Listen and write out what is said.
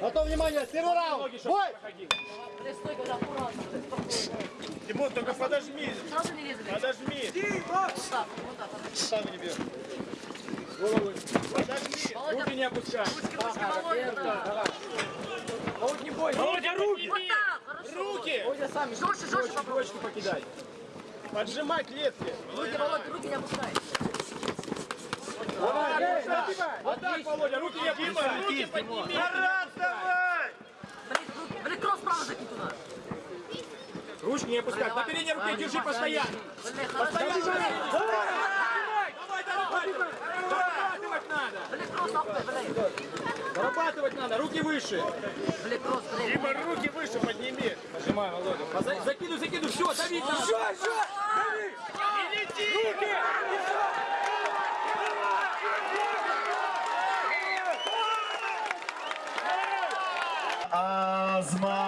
Готов, внимание, первый раунд. Бой! Тимон, только подожми. Сразу не лезли. Подожми. Так. Сам не бьет. Подожми. Руки не опускай. Володь, не бойся. Володя, руки. Руки. Володя сам еще Жестче, жестче точку, покидай. Поджимай клетки. Руки, Володя, руки не опускай. Вот так, Володя, руки не опускай. Руки подними. Тарас, давай. Блин, кросс право закинь туда. Ручки не опускай. На передней руке держи постоянно. Хорошо. Давай, давай, давай. Зарабатывать надо. Блин, кросс, блин. Зарабатывать надо. Руки выше. Блин, кросс, блин. Дима, руки выше подними. Нажимай, Володя. За- Закидывай, закидывай. Все, дави. Все, все. Asma.